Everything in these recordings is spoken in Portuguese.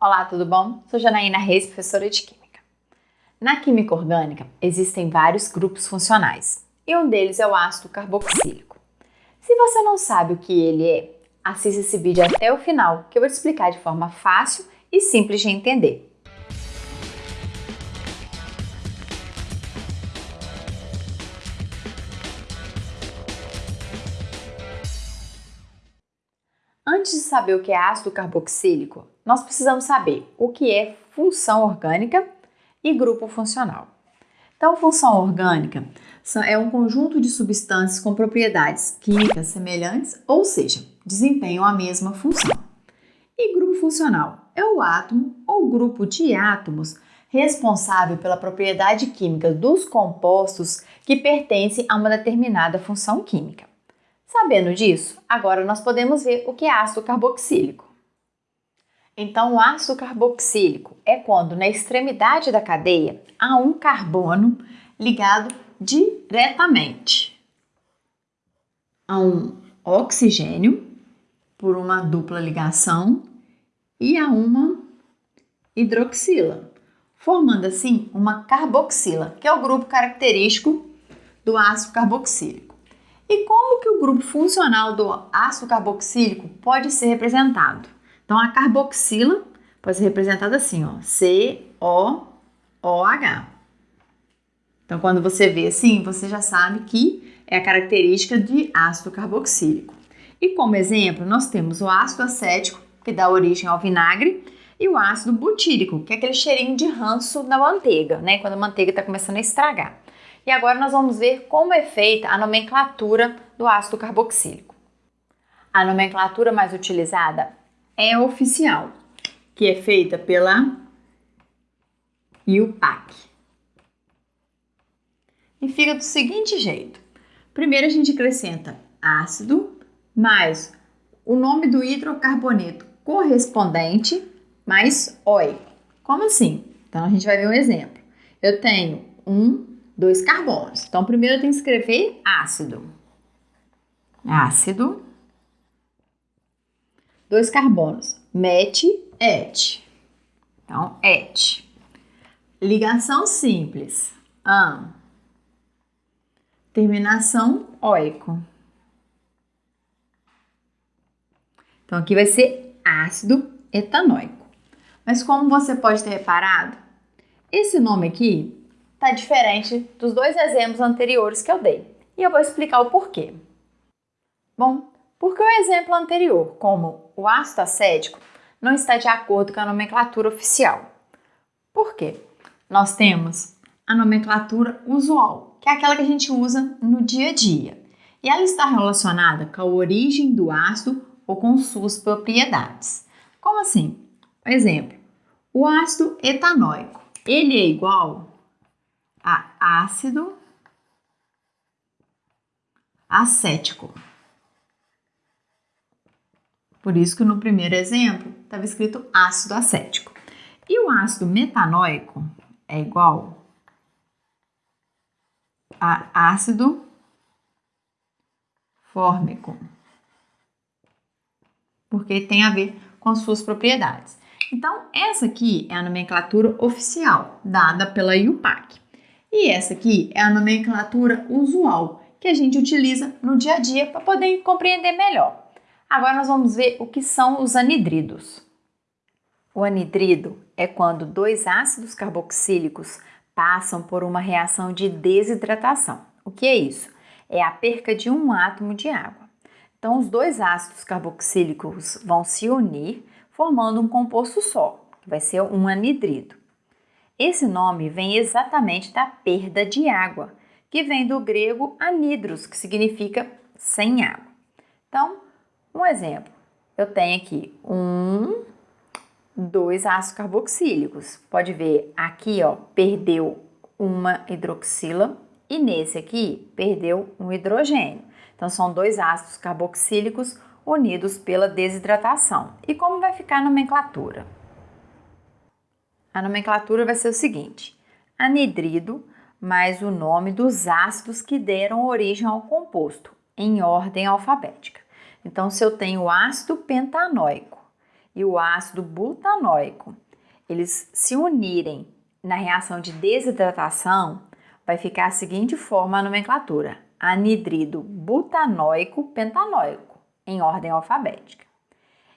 Olá, tudo bom? Sou Janaína Reis, professora de Química. Na química orgânica, existem vários grupos funcionais e um deles é o ácido carboxílico. Se você não sabe o que ele é, assista esse vídeo até o final que eu vou te explicar de forma fácil e simples de entender. Antes de saber o que é ácido carboxílico, nós precisamos saber o que é função orgânica e grupo funcional. Então, função orgânica é um conjunto de substâncias com propriedades químicas semelhantes, ou seja, desempenham a mesma função. E grupo funcional é o átomo ou grupo de átomos responsável pela propriedade química dos compostos que pertencem a uma determinada função química. Sabendo disso, agora nós podemos ver o que é ácido carboxílico. Então, o ácido carboxílico é quando na extremidade da cadeia há um carbono ligado diretamente a um oxigênio por uma dupla ligação e a uma hidroxila, formando assim uma carboxila, que é o grupo característico do ácido carboxílico. E como que o grupo funcional do ácido carboxílico pode ser representado? Então, a carboxila pode ser representada assim, ó, C-O-O-H. Então, quando você vê assim, você já sabe que é a característica de ácido carboxílico. E como exemplo, nós temos o ácido acético, que dá origem ao vinagre, e o ácido butírico, que é aquele cheirinho de ranço da manteiga, né? Quando a manteiga está começando a estragar. E agora nós vamos ver como é feita a nomenclatura do ácido carboxílico. A nomenclatura mais utilizada é a oficial, que é feita pela IUPAC. E fica do seguinte jeito. Primeiro a gente acrescenta ácido mais o nome do hidrocarboneto correspondente mais OI. Como assim? Então a gente vai ver um exemplo. Eu tenho um dois carbonos. Então, primeiro eu tenho que escrever ácido. Ácido. Dois carbonos. Met, et. Então, et. Ligação simples. An. Terminação oico. Então, aqui vai ser ácido etanóico. Mas como você pode ter reparado, esse nome aqui está diferente dos dois exemplos anteriores que eu dei. E eu vou explicar o porquê. Bom, porque o exemplo anterior, como o ácido acético, não está de acordo com a nomenclatura oficial. Por quê? Nós temos a nomenclatura usual, que é aquela que a gente usa no dia a dia. E ela está relacionada com a origem do ácido ou com suas propriedades. Como assim? Exemplo, o ácido etanóico, ele é igual a ácido acético. Por isso que no primeiro exemplo estava escrito ácido acético. E o ácido metanóico é igual a ácido fórmico, porque tem a ver com suas propriedades. Então, essa aqui é a nomenclatura oficial dada pela IUPAC. E essa aqui é a nomenclatura usual que a gente utiliza no dia a dia para poder compreender melhor. Agora nós vamos ver o que são os anidridos. O anidrido é quando dois ácidos carboxílicos passam por uma reação de desidratação. O que é isso? É a perca de um átomo de água. Então, os dois ácidos carboxílicos vão se unir, formando um composto só, que vai ser um anidrido. Esse nome vem exatamente da perda de água, que vem do grego anidros, que significa sem água. Então, um exemplo. Eu tenho aqui um, dois ácidos carboxílicos. Pode ver aqui, ó, perdeu uma hidroxila e nesse aqui perdeu um hidrogênio. Então, são dois ácidos carboxílicos unidos pela desidratação. E como vai ficar a nomenclatura? A nomenclatura vai ser o seguinte: anidrido mais o nome dos ácidos que deram origem ao composto, em ordem alfabética. Então, se eu tenho ácido pentanóico e o ácido butanóico, eles se unirem na reação de desidratação, vai ficar a seguinte forma a nomenclatura: anidrido butanóico pentanóico, em ordem alfabética.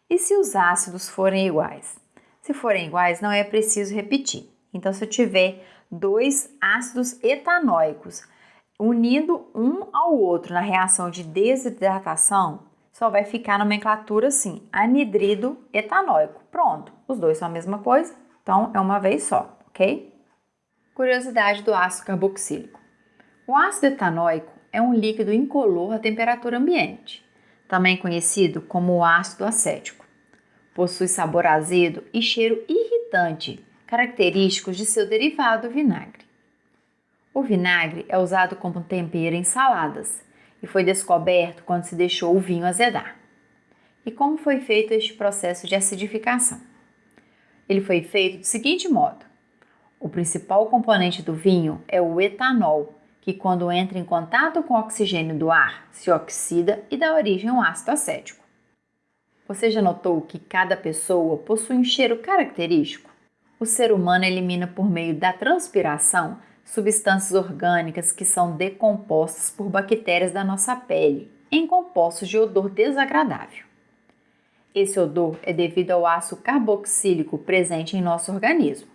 E se os ácidos forem iguais? Se forem iguais, não é preciso repetir. Então, se eu tiver dois ácidos etanóicos unindo um ao outro na reação de desidratação, só vai ficar a nomenclatura assim, anidrido etanóico. Pronto, os dois são a mesma coisa, então é uma vez só, ok? Curiosidade do ácido carboxílico. O ácido etanóico é um líquido incolor à temperatura ambiente, também conhecido como ácido acético. Possui sabor azedo e cheiro irritante, característicos de seu derivado vinagre. O vinagre é usado como tempero em saladas e foi descoberto quando se deixou o vinho azedar. E como foi feito este processo de acidificação? Ele foi feito do seguinte modo: o principal componente do vinho é o etanol, que, quando entra em contato com o oxigênio do ar, se oxida e dá origem a um ácido acético. Você já notou que cada pessoa possui um cheiro característico? O ser humano elimina por meio da transpiração substâncias orgânicas que são decompostas por bactérias da nossa pele, em compostos de odor desagradável. Esse odor é devido ao ácido carboxílico presente em nosso organismo.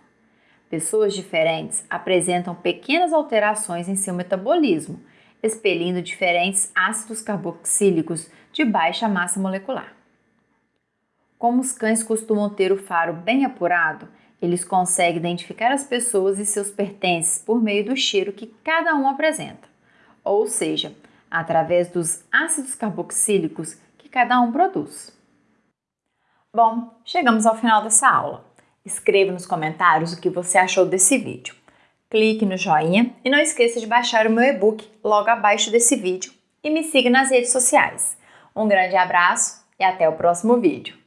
Pessoas diferentes apresentam pequenas alterações em seu metabolismo, expelindo diferentes ácidos carboxílicos de baixa massa molecular. Como os cães costumam ter o faro bem apurado, eles conseguem identificar as pessoas e seus pertences por meio do cheiro que cada um apresenta, ou seja, através dos ácidos carboxílicos que cada um produz. Bom, chegamos ao final dessa aula. Escreva nos comentários o que você achou desse vídeo. Clique no joinha e não esqueça de baixar o meu e-book logo abaixo desse vídeo e me siga nas redes sociais. Um grande abraço e até o próximo vídeo.